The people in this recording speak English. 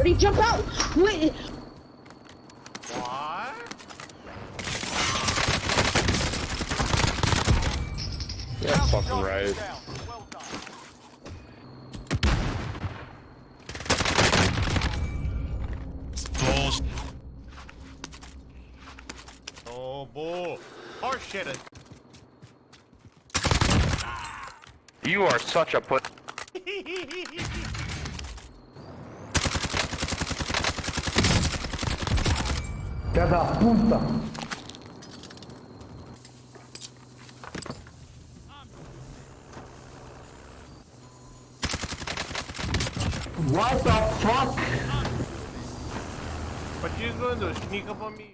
Where'd he jump out? Wait. What? Yeah, fucking right. Well done. Oh, bull. Horse shit. You are such a put. Filha da puta! What the fuck? What you gonna do? Sneak up on me?